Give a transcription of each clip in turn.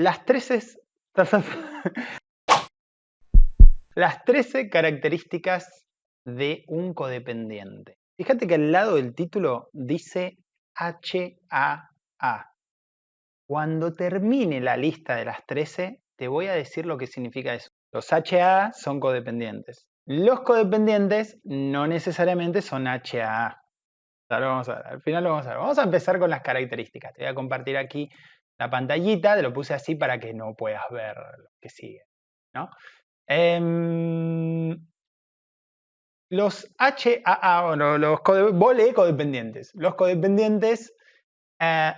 Las 13, las 13 características de un codependiente. Fíjate que al lado del título dice HAA. Cuando termine la lista de las 13, te voy a decir lo que significa eso. Los HAA son codependientes. Los codependientes no necesariamente son HAA. vamos a ver, al final lo vamos a ver. Vamos a empezar con las características. Te voy a compartir aquí la pantallita, te lo puse así para que no puedas ver lo que sigue. ¿no? Em, los HAA, los codependientes. Los codependientes eh,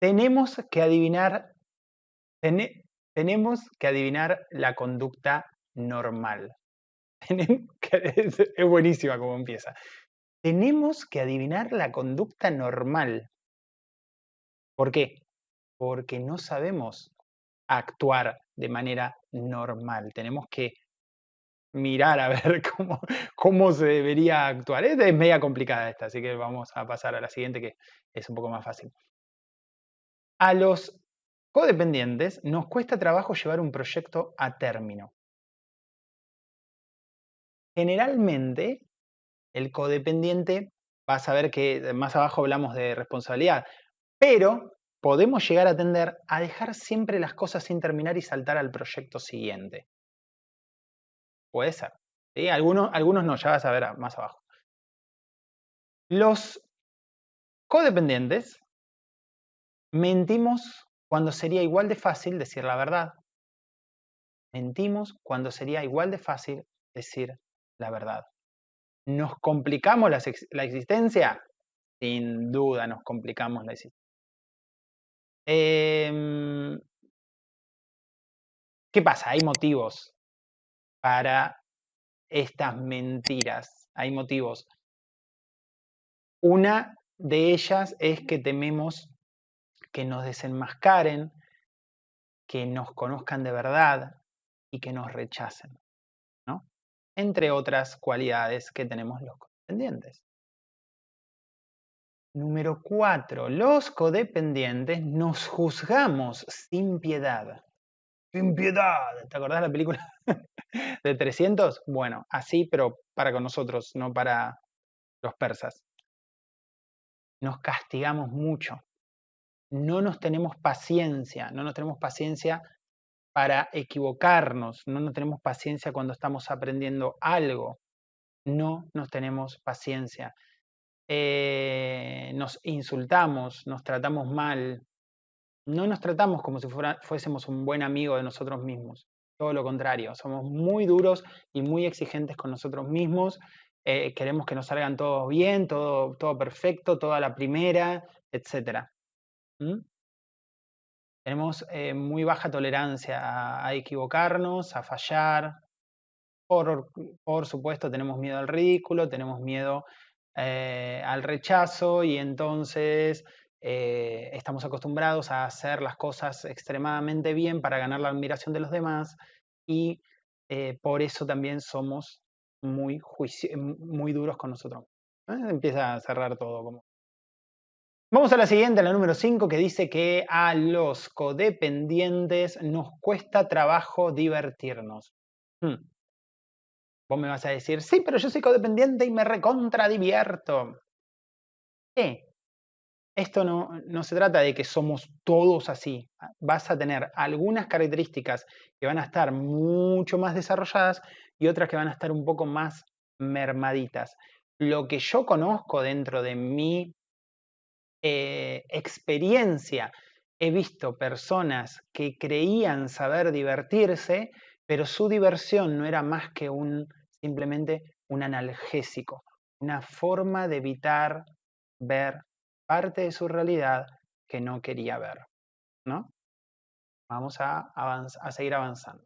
tenemos que adivinar, tenemos que adivinar la conducta normal. es buenísima como empieza. Tenemos que adivinar la conducta normal. ¿Por qué? Porque no sabemos actuar de manera normal. Tenemos que mirar a ver cómo, cómo se debería actuar. Es, media complicada esta, así que vamos a pasar a la siguiente que es un poco más fácil. A los codependientes nos cuesta trabajo llevar un proyecto a término. Generalmente, el codependiente, vas a ver que más abajo hablamos de responsabilidad, pero podemos llegar a tender a dejar siempre las cosas sin terminar y saltar al proyecto siguiente. Puede ser. Algunos, algunos no, ya vas a ver más abajo. Los codependientes mentimos cuando sería igual de fácil decir la verdad. Mentimos cuando sería igual de fácil decir la verdad. ¿Nos complicamos la, la existencia? Sin duda nos complicamos la existencia. Em, ¿Qué pasa? Hay motivos para estas mentiras. Hay motivos. Una de ellas es que tememos que nos desenmascaren, que nos conozcan de verdad y que nos rechacen, ¿no? Entre otras cualidades que tenemos los pendientes. Número cuatro, los codependientes nos juzgamos sin piedad. Sin piedad. ¿Te acordás de la película de 300? Bueno, así, pero para con nosotros, no para los persas. Nos castigamos mucho. No nos tenemos paciencia, no nos tenemos paciencia para equivocarnos, no nos tenemos paciencia cuando estamos aprendiendo algo, no nos tenemos paciencia. Eh, nos insultamos, nos tratamos mal, no nos tratamos como si fuésemos un buen amigo de nosotros mismos. Todo lo contrario, somos muy duros y muy exigentes con nosotros mismos. Eh, queremos que nos salgan todos bien, todo, perfecto, toda la primera, etc. Tenemos eh, muy baja tolerancia a, equivocarnos, a fallar. Por supuesto, tenemos miedo al ridículo, tenemos miedo eh, al rechazo y entonces eh, estamos acostumbrados a hacer las cosas extremadamente bien para ganar la admiración de los demás y eh, por eso también somos muy, muy duros con nosotros. Empieza a cerrar todo. Vamos a la siguiente, la número 5, que dice que a los codependientes nos cuesta trabajo divertirnos. Hmm. Vos me vas a decir, sí, pero yo soy codependiente y me recontradivierto. ¿Qué? Esto no, no se trata de que somos todos así. Vas a tener algunas características que van a estar mucho más desarrolladas y otras que van a estar un poco más mermaditas. Lo que yo conozco dentro de mi eh, experiencia, he visto personas que creían saber divertirse, pero su diversión no era más que un simplemente un analgésico, una forma de evitar ver parte de su realidad que no quería ver. ¿no? Vamos a, seguir avanzando.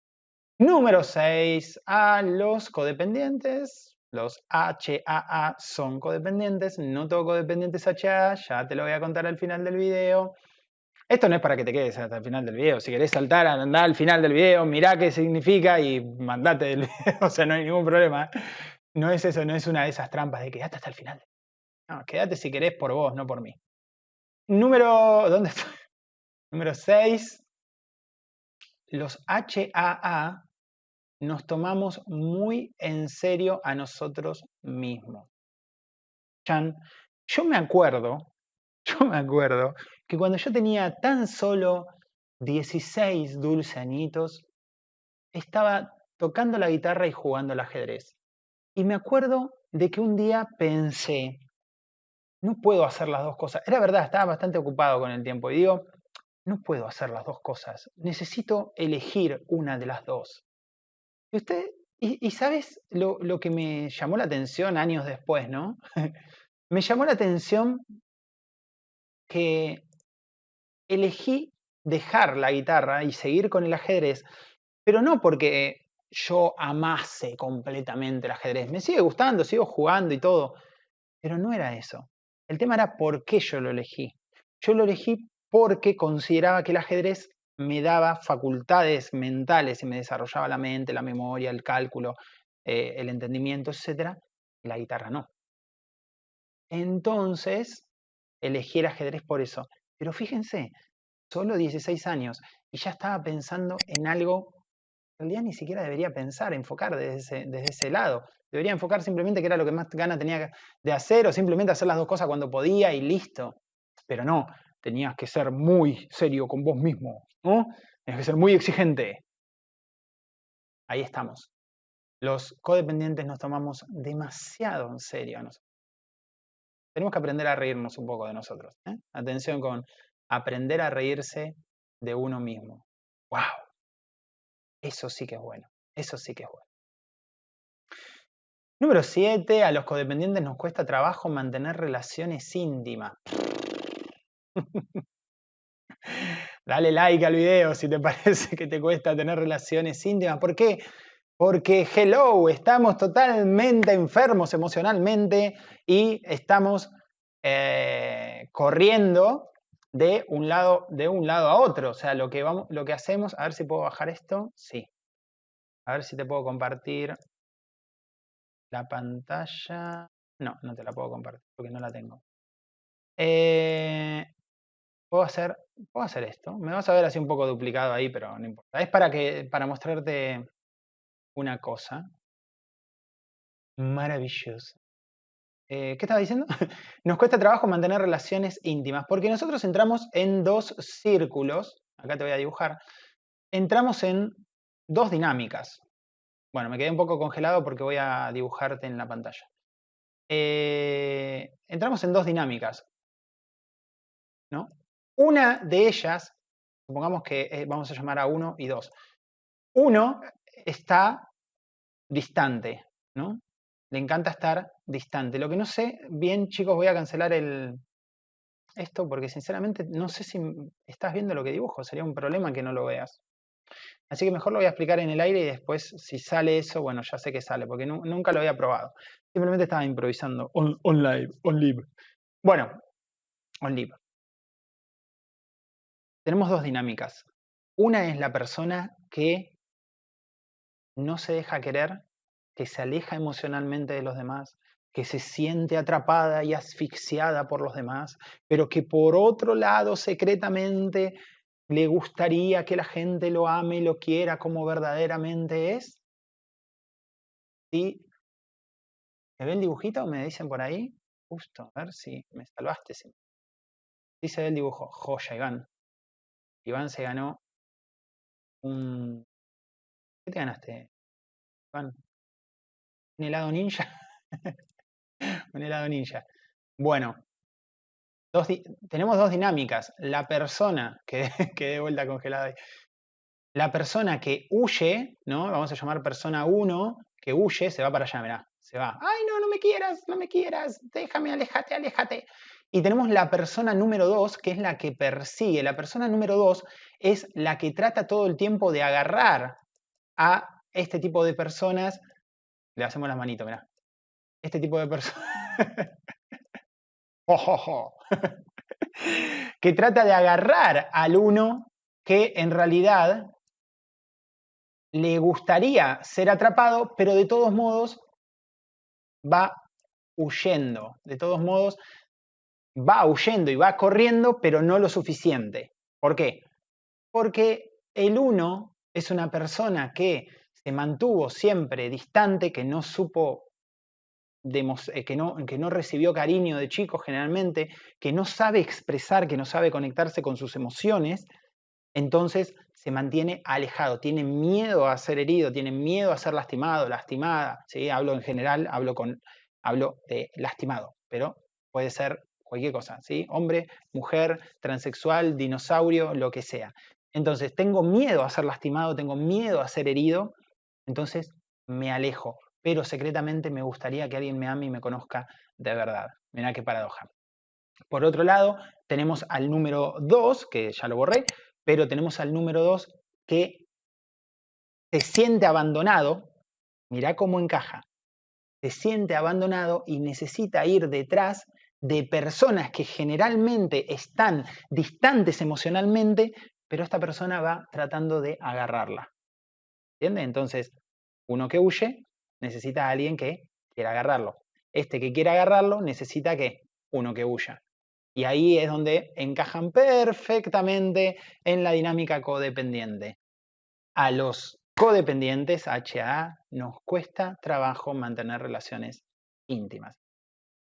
Número 6. A los codependientes. Los HAA son codependientes. No todo codependiente es HAA. Ya te lo voy a contar al final del video. Esto no es para que te quedes hasta el final del video. Si querés saltar, andar al final del video, mirá qué significa y mandate del video. o sea, no hay ningún problema. No es eso, no es una de esas trampas de quedate hasta el final. No, quédate si querés por vos, no por mí. Número. ¿Dónde estoy? Número 6. los HAA nos tomamos muy en serio a nosotros mismos. Chan, yo me acuerdo, yo me acuerdo que cuando yo tenía tan solo 16 dulce añitos, estaba tocando la guitarra y jugando al ajedrez. Y me acuerdo de que un día pensé, no puedo hacer las dos cosas. Era verdad, estaba bastante ocupado con el tiempo y digo, no puedo hacer las dos cosas. Necesito elegir una de las dos. Y usted, y, sabes lo, lo, que me llamó la atención años después, ¿no? me llamó la atención que elegí dejar la guitarra y seguir con el ajedrez, pero no porque yo amase completamente el ajedrez. Me sigue gustando, sigo jugando y todo, pero no era eso. El tema era por qué yo lo elegí. Yo lo elegí porque consideraba que el ajedrez me daba facultades mentales y me desarrollaba la mente, la memoria, el cálculo, eh, el entendimiento, etc. La guitarra no. Entonces, elegí el ajedrez por eso. Pero fíjense, solo 16 años y ya estaba pensando en algo en realidad ni siquiera debería pensar, enfocar desde ese, lado. Debería enfocar simplemente que era lo que más gana tenía de hacer o simplemente hacer las dos cosas cuando podía y listo. Pero no, tenías que ser muy serio con vos mismo, ¿no? Tenías que ser muy exigente. Ahí estamos. Los codependientes nos tomamos demasiado en serio a nosotros. Tenemos que aprender a reírnos un poco de nosotros. ¿eh? Atención con aprender a reírse de uno mismo. ¡Wow! Eso sí que es bueno. Eso sí que es bueno. Número 7. A los codependientes nos cuesta trabajo mantener relaciones íntimas. Dale like al video si te parece que te cuesta tener relaciones íntimas. ¿Por qué? Porque, hello, estamos totalmente enfermos emocionalmente y estamos eh, corriendo de un lado, de un lado a otro. O sea, lo que, vamos, lo que hacemos, a ver si puedo bajar esto. Sí. A ver si te puedo compartir la pantalla. No, no te la puedo compartir porque no la tengo. Eh, puedo, hacer, puedo hacer esto. Me vas a ver así un poco duplicado ahí, pero no importa. Es para, que, para mostrarte una cosa maravillosa. Eh, ¿Qué estaba diciendo? Nos cuesta trabajo mantener relaciones íntimas, porque nosotros entramos en dos círculos, acá te voy a dibujar, entramos en dos dinámicas. Bueno, me quedé un poco congelado porque voy a dibujarte en la pantalla. Eh, entramos en dos dinámicas. ¿no? Una de ellas, supongamos que eh, vamos a llamar a uno y dos. Uno está distante, ¿no? Le encanta estar distante. Lo que no sé, bien chicos, voy a cancelar el, esto porque sinceramente no sé si estás viendo lo que dibujo. Sería un problema que no lo veas. Así que mejor lo voy a explicar en el aire y después si sale eso, bueno, ya sé que sale, porque nunca lo había probado. Simplemente estaba improvisando on, live, on live. Bueno, on live. Tenemos dos dinámicas. Una es la persona que no se deja querer, que se aleja emocionalmente de los demás, que se siente atrapada y asfixiada por los demás, pero que por otro lado secretamente le gustaría que la gente lo ame y lo quiera como verdaderamente es. ¿Sí? ¿Me ve el dibujito? ¿Me dicen por ahí? Justo, a ver si me salvaste. Se ve el dibujo. Joya, Iván. Iván se ganó un... ¿Qué te ganaste, Iván? ¿Un helado ninja? un helado ninja. Bueno, tenemos dos dinámicas. La persona que, que de vuelta congelada ahí. La persona que huye, ¿no? Vamos a llamar persona 1, que huye, se va para allá, mirá. Se va. Ay, no, no me quieras, no me quieras. Déjame, aléjate, aléjate. Y tenemos la persona número 2, que es la que persigue. La persona número 2 es la que trata todo el tiempo de agarrar a este tipo de personas. Le hacemos las manitos, mirá este tipo de personas. que trata de agarrar al uno que en realidad le gustaría ser atrapado, pero de todos modos va huyendo. De todos modos va huyendo y va corriendo, pero no lo suficiente. ¿Por qué? Porque el uno Es una persona que se mantuvo siempre distante, que no supo, eh, que, no, que no recibió cariño de chicos generalmente, que no sabe expresar, que no sabe conectarse con sus emociones, entonces se mantiene alejado, tiene miedo a ser herido, tiene miedo a ser lastimado, lastimada. ¿sí? Hablo en general, hablo, con, hablo de lastimado, pero puede ser cualquier cosa, ¿sí? Hombre, mujer, transexual, dinosaurio, lo que sea. Entonces, tengo miedo a ser lastimado, tengo miedo a ser herido, entonces me alejo, pero secretamente me gustaría que alguien me ame y me conozca de verdad. Mirá qué paradoja. Por otro lado, tenemos al número 2, que ya lo borré, pero tenemos al número 2 que se siente abandonado, mirá cómo encaja, se siente abandonado y necesita ir detrás de personas que generalmente están distantes emocionalmente, pero esta persona va tratando de agarrarla. ¿Entiende? Entonces, uno que huye necesita a alguien que quiera agarrarlo. Este que quiere agarrarlo necesita que uno que huya. Y ahí es donde encajan perfectamente en la dinámica codependiente. A los codependientes, HA, nos cuesta trabajo mantener relaciones íntimas.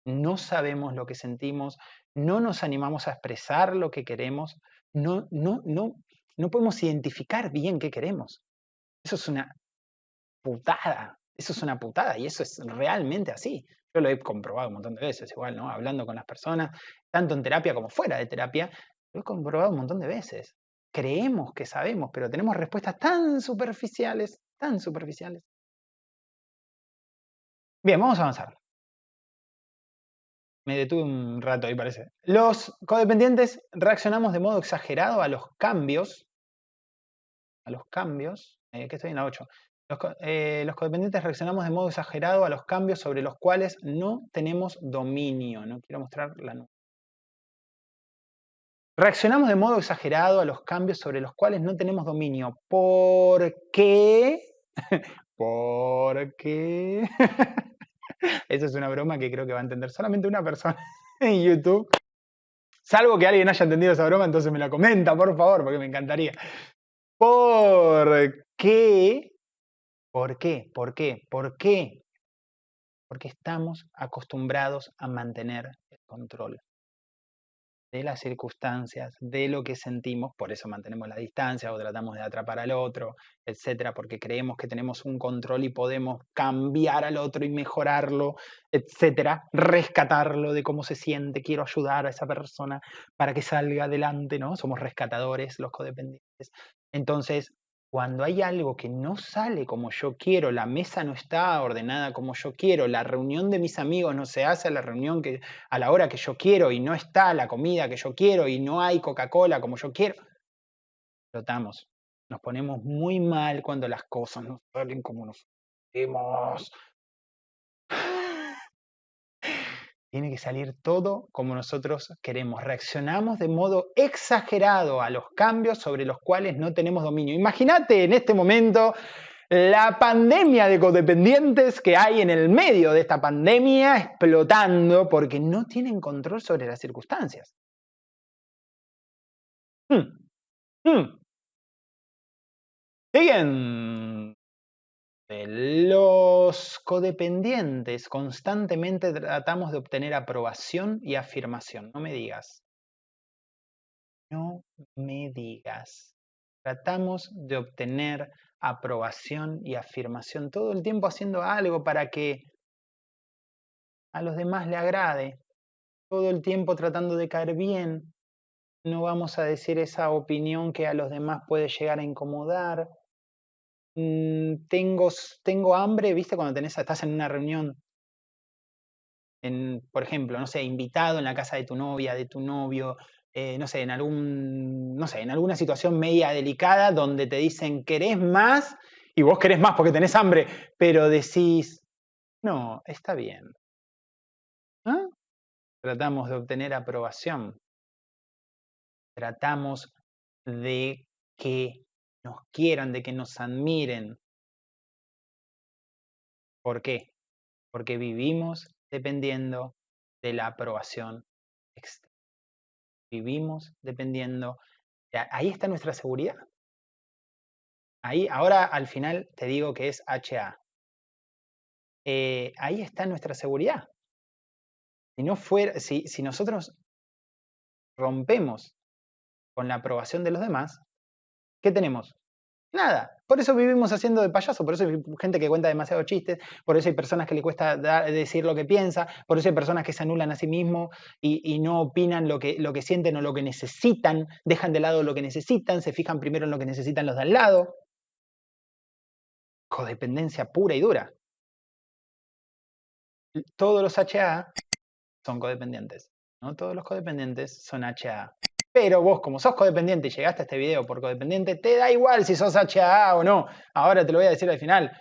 No sabemos lo que sentimos, no nos animamos a expresar lo que queremos, no, no, no, no podemos identificar bien qué queremos. Eso es una putada, eso es una putada y eso es realmente así. Yo lo he comprobado un montón de veces, igual, ¿no? Hablando con las personas, tanto en terapia como fuera de terapia, lo he comprobado un montón de veces. Creemos que sabemos, pero tenemos respuestas tan superficiales, tan superficiales. Bien, vamos a avanzar. Me detuve un rato ahí, parece. Los codependientes reaccionamos de modo exagerado a los cambios. A los cambios. Eh, ¿Qué estoy en la 8? Eh, los, codependientes reaccionamos de modo exagerado a los cambios sobre los cuales no tenemos dominio. No quiero mostrar la nube. Reaccionamos de modo exagerado a los cambios sobre los cuales no tenemos dominio. ¿Por qué? ¿Por qué? Esa es una broma que creo que va a entender solamente una persona en YouTube. Salvo que alguien haya entendido esa broma, entonces me la comenta, por favor, porque me encantaría. ¿Por qué ¿Por qué? ¿Por qué? ¿Por qué? Porque estamos acostumbrados a mantener el control de las circunstancias, de lo que sentimos, por eso mantenemos la distancia o tratamos de atrapar al otro, etcétera, porque creemos que tenemos un control y podemos cambiar al otro y mejorarlo, etcétera, rescatarlo de cómo se siente, quiero ayudar a esa persona para que salga adelante, ¿no? Somos rescatadores los codependientes. Entonces, cuando hay algo que no sale como yo quiero, la mesa no está ordenada como yo quiero, la reunión de mis amigos no se hace a la reunión que, a la hora que yo quiero y no está la comida que yo quiero y no hay Coca-Cola como yo quiero, explotamos. Nos ponemos muy mal cuando las cosas no salen como nos queremos. Tiene que salir todo como nosotros queremos. Reaccionamos de modo exagerado a los cambios sobre los cuales no tenemos dominio. Imagínate en este momento la pandemia de codependientes que hay en el medio de esta pandemia explotando porque no tienen control sobre las circunstancias. Hmm. Hmm. Siguen los codependientes constantemente tratamos de obtener aprobación y afirmación. No me digas. No me digas. Tratamos de obtener aprobación y afirmación todo el tiempo haciendo algo para que a los demás le agrade. Todo el tiempo tratando de caer bien. No vamos a decir esa opinión que a los demás puede llegar a incomodar Mm, tengo, tengo hambre, ¿viste? Cuando tenés, estás en una reunión, en, por ejemplo, no sé, invitado en la casa de tu novia, de tu novio, eh, no sé, en algún, no sé, en alguna situación media delicada donde te dicen, ¿querés más? Y vos querés más porque tenés hambre, pero decís, no, está bien. ¿Ah? Tratamos de obtener aprobación. Tratamos de que nos quieran, de que nos admiren. ¿Por qué? Porque vivimos dependiendo de la aprobación externa. Vivimos dependiendo, ahí está nuestra seguridad. Ahí, ahora al final te digo que es HA. Eh, ahí está nuestra seguridad. No si nosotros rompemos con la aprobación de los demás, ¿qué tenemos? Nada. Por eso vivimos haciendo de payaso, por eso hay gente que cuenta demasiados chistes, por eso hay personas que le cuesta decir lo que piensa, por eso hay personas que se anulan a sí mismos y, no opinan lo que, lo que sienten o lo que necesitan, dejan de lado lo que necesitan, se fijan primero en lo que necesitan los de al lado. Codependencia pura y dura. Todos los HA son codependientes. No todos los codependientes son HA. Pero vos, como sos codependiente y llegaste a este video por codependiente, te da igual si sos HAA o no. Ahora te lo voy a decir al final.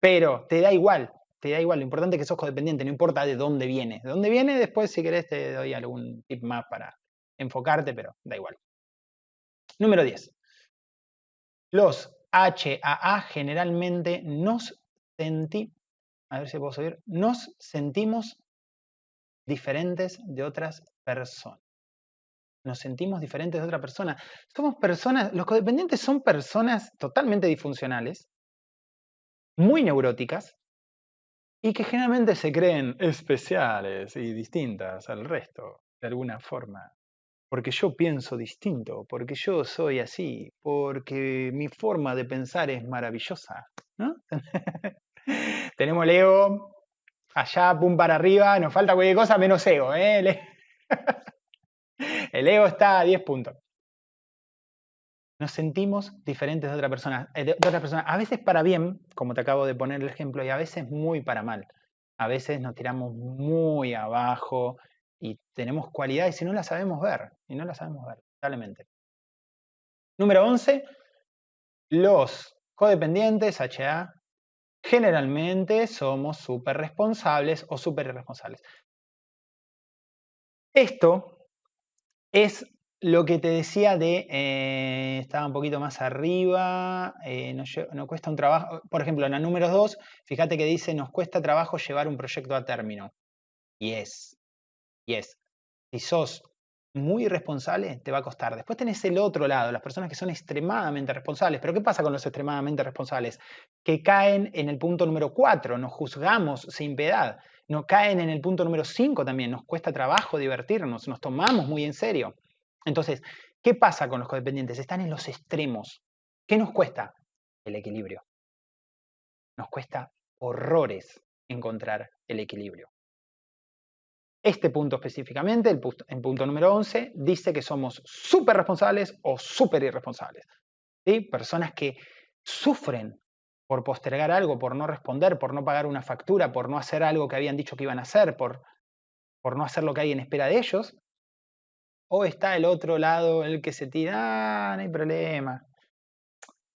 Pero te da igual, te da igual. Lo importante es que sos codependiente, no importa de dónde viene. De dónde viene, después, si querés, te doy algún tip más para enfocarte, pero da igual. Número 10. Los HAA generalmente nos sentimos, a ver si nos sentimos diferentes de otras personas nos sentimos diferentes de otra persona. Somos personas, los codependientes son personas totalmente disfuncionales, muy neuróticas, y que generalmente se creen especiales y distintas al resto, de alguna forma. Porque yo pienso distinto, porque yo soy así, porque mi forma de pensar es maravillosa. Tenemos el ego allá, pum para arriba, nos falta cualquier cosa menos ego. ¿eh? El ego está a 10 puntos. Nos sentimos diferentes de otra persona, eh, de. A veces para bien, como te acabo de poner el ejemplo, y a veces muy para mal. A veces nos tiramos muy abajo y tenemos cualidades y no las sabemos ver. Y no las sabemos ver, totalmente. Número 11. Los codependientes, HA, generalmente somos súper responsables o súper irresponsables. Esto es lo que te decía de, eh, estaba un poquito más arriba, eh, no, cuesta un trabajo, por ejemplo, en la número 2, fíjate que dice, nos cuesta trabajo llevar un proyecto a término. Y es, y es, si sos muy irresponsable, te va a costar. Después tenés el otro lado, las personas que son extremadamente responsables. Pero ¿qué pasa con los extremadamente responsables? Que caen en el punto número 4, nos juzgamos sin piedad no caen en el punto número 5 también, nos cuesta trabajo divertirnos, nos tomamos muy en serio. Entonces, ¿qué pasa con los codependientes? Están en los extremos. ¿Qué nos cuesta? El equilibrio. Nos cuesta horrores encontrar el equilibrio. Este punto específicamente, el punto, punto número 11, dice que somos súper responsables o súper irresponsables. ¿sí? Personas que sufren por postergar algo, por no responder, por no pagar una factura, por no hacer algo que habían dicho que iban a hacer, por, por no hacer lo que hay en espera de ellos. O está el otro lado, el que se tira, ah, no hay problema.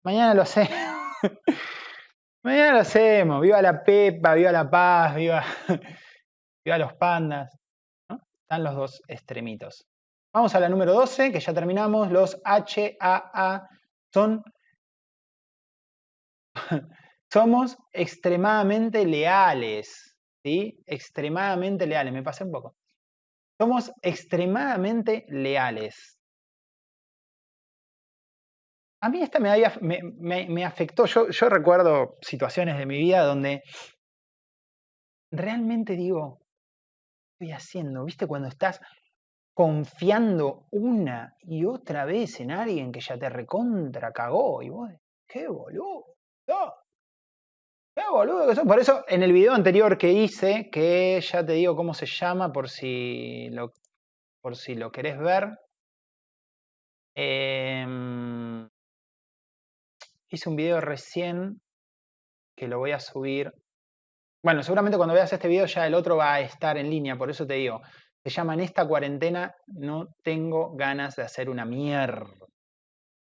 Mañana lo hacemos. Mañana lo hacemos. Viva la Pepa, viva la paz, viva, viva los pandas. Están los dos extremitos. Vamos a la número 12, que ya terminamos. Los HAA son somos extremadamente leales, ¿sí? Extremadamente leales, me pasé un poco. Somos extremadamente leales. A mí esta me, me, afectó. Yo, yo recuerdo situaciones de mi vida donde realmente digo, ¿qué estoy haciendo? ¿Viste cuando estás confiando una y otra vez en alguien que ya te recontra cagó y vos, qué boludo, ¡Qué boludo que Por eso, en el video anterior que hice, que ya te digo cómo se llama por si lo, por si lo querés ver. Em, hice un video recién que lo voy a subir. Bueno, seguramente cuando veas este video ya el otro va a estar en línea, por eso te digo. Se llama En esta cuarentena no tengo ganas de hacer una mierda.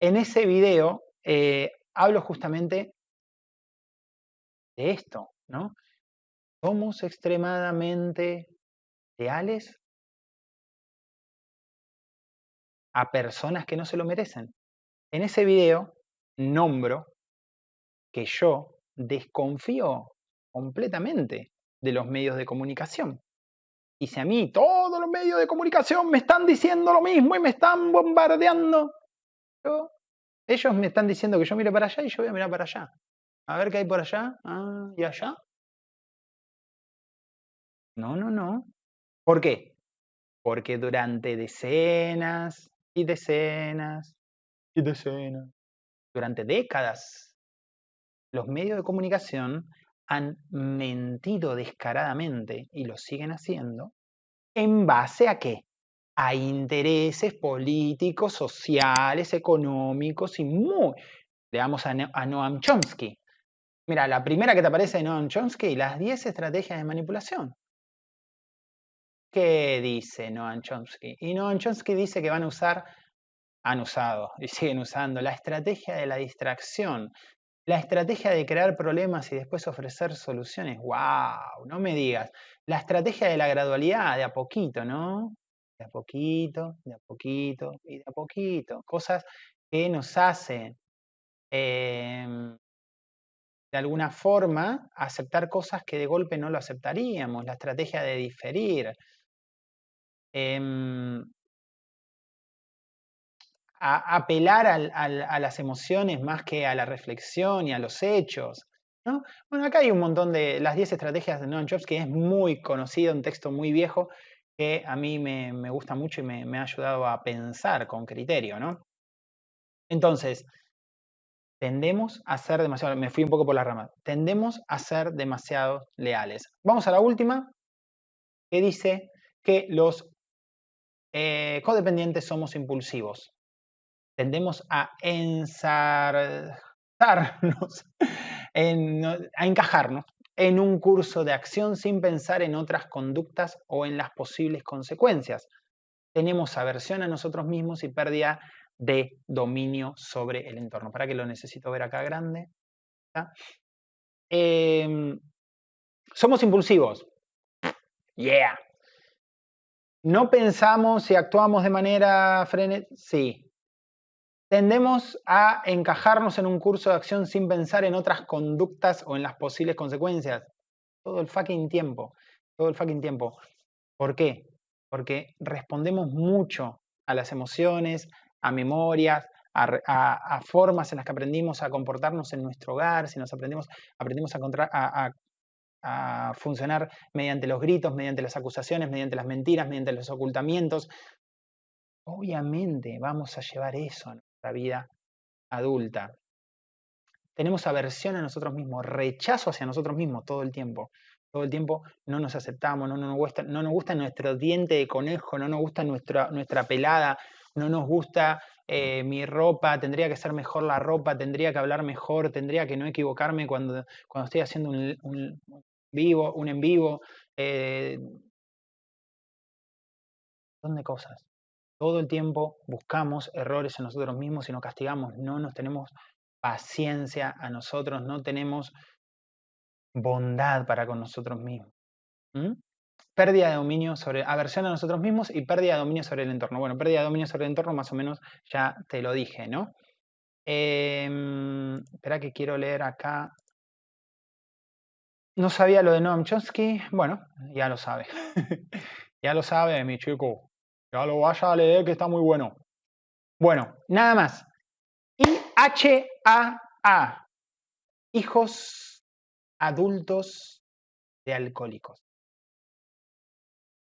En ese video eh, hablo justamente de esto, ¿no? ¿Somos extremadamente leales a personas que no se lo merecen? En ese video nombro que yo desconfío completamente de los medios de comunicación. Y si a mí todos los medios de comunicación me están diciendo lo mismo y me están bombardeando, yo Ellos me están diciendo que yo mire para allá y yo voy a mirar para allá. A ver qué hay por allá. Ah, ¿y allá? No, no, no. ¿Por qué? Porque durante decenas y decenas y decenas, durante décadas, los medios de comunicación han mentido descaradamente y lo siguen haciendo en base a qué? A intereses políticos, sociales, económicos y muy... Veamos a, a Noam Chomsky. Mira, la primera que te aparece de Noam Chomsky, las 10 estrategias de manipulación. ¿Qué dice Noam Chomsky? Y Noam Chomsky dice que van a usar, han usado y siguen usando la estrategia de la distracción, la estrategia de crear problemas y después ofrecer soluciones. ¡Wow! No me digas. La estrategia de la gradualidad, de a poquito, ¿no? De a poquito, de a poquito y de a poquito. Cosas que nos hacen em, de alguna forma aceptar cosas que de golpe no lo aceptaríamos. La estrategia de diferir. Em, a apelar a las emociones más que a la reflexión y a los hechos. ¿no? Bueno, acá hay un montón de las 10 estrategias de Noam Chomsky, es muy conocido, un texto muy viejo que a mí me, gusta mucho y me, ha ayudado a pensar con criterio. ¿no? Entonces, tendemos a ser demasiado, me fui un poco por la rama, tendemos a ser demasiado leales. Vamos a la última, que dice que los eh, codependientes somos impulsivos. Tendemos a ensartarnos, a encajarnos en un curso de acción sin pensar en otras conductas o en las posibles consecuencias. Tenemos aversión a nosotros mismos y pérdida de dominio sobre el entorno. ¿Para qué lo necesito ver acá grande? Em, somos impulsivos. Yeah. ¿No pensamos y actuamos de manera frenética? Sí. Tendemos a encajarnos en un curso de acción sin pensar en otras conductas o en las posibles consecuencias. Todo el fucking tiempo. Todo el fucking tiempo. ¿Por qué? Porque respondemos mucho a las emociones, a memorias, a, formas en las que aprendimos a comportarnos en nuestro hogar, si nos aprendimos, aprendimos a, a, a funcionar mediante los gritos, mediante las acusaciones, mediante las mentiras, mediante los ocultamientos. Obviamente vamos a llevar eso a nuestra vida adulta. Tenemos aversión a nosotros mismos, rechazo hacia nosotros mismos todo el tiempo. Todo el tiempo no nos aceptamos, no, nos, gusta, no nos gusta nuestro diente de conejo, no nos gusta nuestra, nuestra pelada, no nos gusta eh, mi ropa, tendría que ser mejor la ropa, tendría que hablar mejor, tendría que no equivocarme cuando, cuando estoy haciendo un, vivo, un en vivo, eh, de cosas. Todo el tiempo buscamos errores en nosotros mismos y nos castigamos, no nos tenemos paciencia a nosotros, no tenemos bondad para con nosotros mismos. Pérdida de dominio sobre, aversión a nosotros mismos y pérdida de dominio sobre el entorno. Bueno, pérdida de dominio sobre el entorno más o menos ya te lo dije, ¿no? Em, espera que quiero leer acá no sabía lo de Noam Chomsky. Bueno, ya lo sabe. ya lo sabe, mi chico. Ya lo vaya a leer que está muy bueno. Bueno, nada más. I-H-A-A. Hijos adultos de alcohólicos.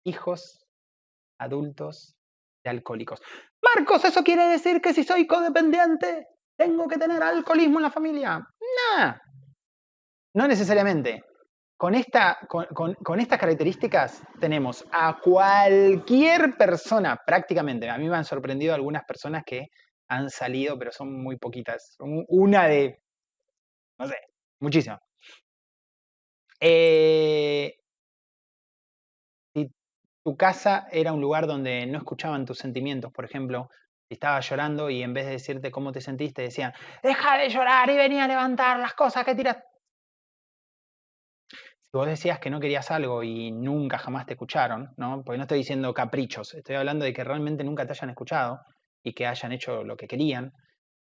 Hijos adultos de alcohólicos. Marcos, ¿eso quiere decir que si soy codependiente tengo que tener alcoholismo en la familia? No. No necesariamente. Con, esta, con, estas características tenemos a cualquier persona, prácticamente, a mí me han sorprendido algunas personas que han salido, pero son muy poquitas. Una de, no sé, muchísimas. Eh, tu casa era un lugar donde no escuchaban tus sentimientos, por ejemplo, si estabas llorando y en vez de decirte cómo te sentiste, decían, deja de llorar y venía a levantar las cosas que tiras vos decías que no querías algo y nunca jamás te escucharon, ¿no? Porque no estoy diciendo caprichos, estoy hablando de que realmente nunca te hayan escuchado y que hayan hecho lo que querían.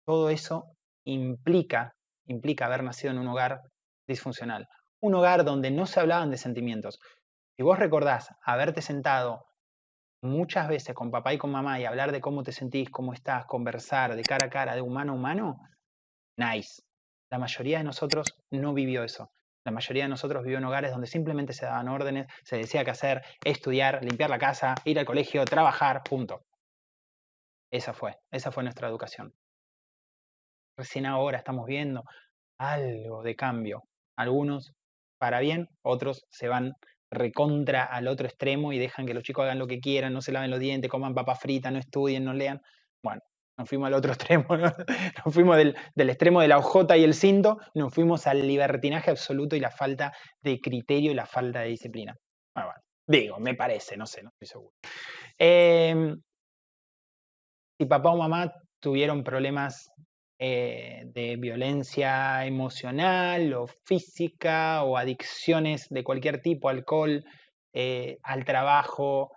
Todo eso implica, implica haber nacido en un hogar disfuncional. Un hogar donde no se hablaban de sentimientos. Si vos recordás haberte sentado muchas veces con papá y con mamá y hablar de cómo te sentís, cómo estás, conversar de cara a cara, de humano a humano, nice. La mayoría de nosotros no vivió eso. La mayoría de nosotros vivió en hogares donde simplemente se daban órdenes, se decía qué hacer, estudiar, limpiar la casa, ir al colegio, trabajar, punto. Esa fue, esa fue nuestra educación. Recién ahora estamos viendo algo de cambio. Algunos para bien, otros se van recontra al otro extremo y dejan que los chicos hagan lo que quieran, no se laven los dientes, coman papa frita, no estudien, no lean. Bueno, nos fuimos al otro extremo, nos fuimos del, extremo de la OJ y el cinto, nos fuimos al libertinaje absoluto y la falta de criterio y la falta de disciplina. Bueno, digo, me parece, no sé, no estoy seguro. Em, si papá o mamá tuvieron problemas eh, de violencia emocional o física o adicciones de cualquier tipo, alcohol, eh, al trabajo,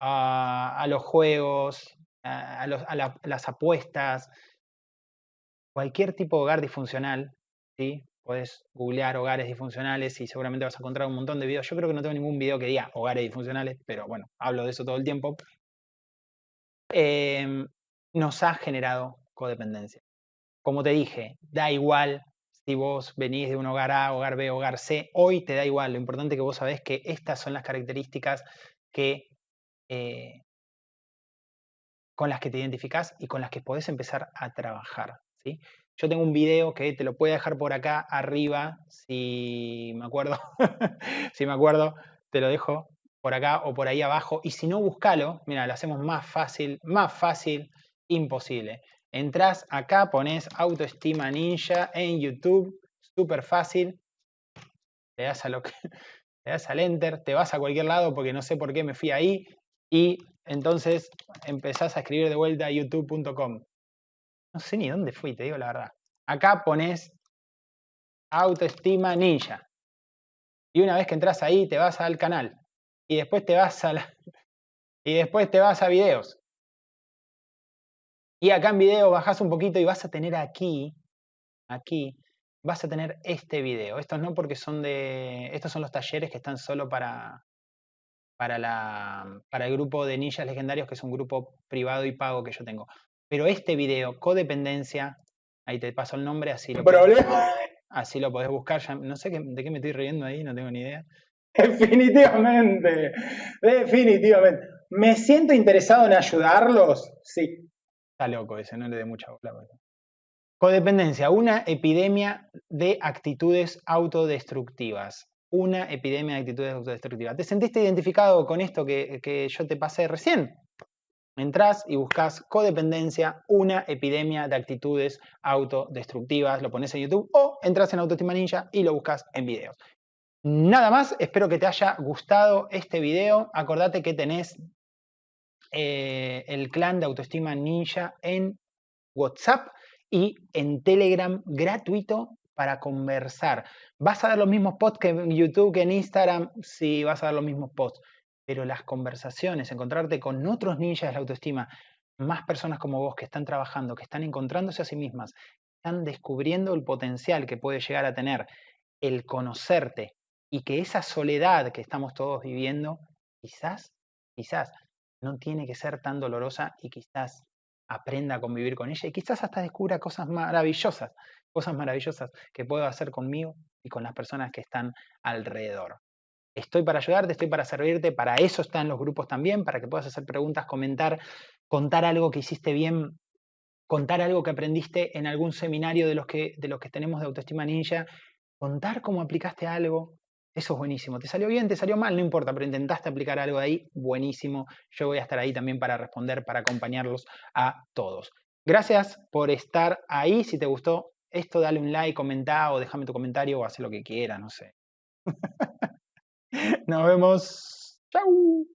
a, los juegos, a, las apuestas, cualquier tipo de hogar disfuncional, ¿sí? Puedes googlear hogares disfuncionales y seguramente vas a encontrar un montón de videos. Yo creo que no tengo ningún video que diga hogares disfuncionales, pero bueno, hablo de eso todo el tiempo. Em, nos ha generado codependencia. Como te dije, da igual si vos venís de un hogar A, hogar B, hogar C, hoy te da igual. Lo importante es que vos sabés que estas son las características que, eh, con las que te identificás y con las que podés empezar a trabajar. ¿sí? Yo tengo un video que te lo puedo dejar por acá arriba, si me acuerdo, si me acuerdo, te lo dejo por acá o por ahí abajo. Y si no, búscalo, mira, lo hacemos más fácil, más fácil, imposible. Entrás acá, pones autoestima ninja en YouTube, súper fácil. Le das, a lo que, le das al enter, te vas a cualquier lado porque no sé por qué me fui ahí y entonces empezás a escribir de vuelta a youtube.com. No sé ni dónde fui, te digo la verdad. Acá pones autoestima ninja. Y una vez que entras ahí, te vas al canal. Y después te vas a la, y después te vas a videos. Y acá en video bajas un poquito y vas a tener aquí, aquí, vas a tener este video. Estos no porque son de, estos son los talleres que están solo para, para, la, para el grupo de ninjas legendarios, que es un grupo privado y pago que yo tengo. Pero este video, codependencia, ahí te paso el nombre, así lo, podés, así lo podés buscar. no sé de qué me estoy riendo ahí, no tengo ni idea. Definitivamente, definitivamente. ¿Me siento interesado en ayudarlos? Sí, Está loco ese, no le dé mucha bola. Codependencia, una epidemia de actitudes autodestructivas. Una epidemia de actitudes autodestructivas. ¿Te sentiste identificado con esto que, yo te pasé recién? Entrás y buscas codependencia, una epidemia de actitudes autodestructivas, lo pones en YouTube o entras en Autoestima Ninja y lo buscas en videos. Nada más, espero que te haya gustado este video. Acordate que tenés eh, el clan de autoestima ninja en WhatsApp y en Telegram gratuito para conversar. Vas a ver los mismos posts que en YouTube, que en Instagram, sí, vas a ver los mismos posts. Pero las conversaciones, encontrarte con otros ninjas de la autoestima, más personas como vos que están trabajando, que están encontrándose a sí mismas, están descubriendo el potencial que puede llegar a tener el conocerte y que esa soledad que estamos todos viviendo, quizás, quizás no tiene que ser tan dolorosa y quizás aprenda a convivir con ella y quizás hasta descubra cosas maravillosas, cosas maravillosas que puedo hacer conmigo y con las personas que están alrededor. Estoy para ayudarte, estoy para servirte, para eso están los grupos también, para que puedas hacer preguntas, comentar, contar algo que hiciste bien, contar algo que aprendiste en algún seminario de los que, de los que tenemos de autoestima ninja, contar cómo aplicaste algo, eso es buenísimo. ¿Te salió bien? ¿Te salió mal? No importa, pero intentaste aplicar algo de ahí. Buenísimo. Yo voy a estar ahí también para responder, para acompañarlos a todos. Gracias por estar ahí. Si te gustó esto, dale un like, comenta o déjame tu comentario o haz lo que quieras, no sé. Nos vemos. Chau.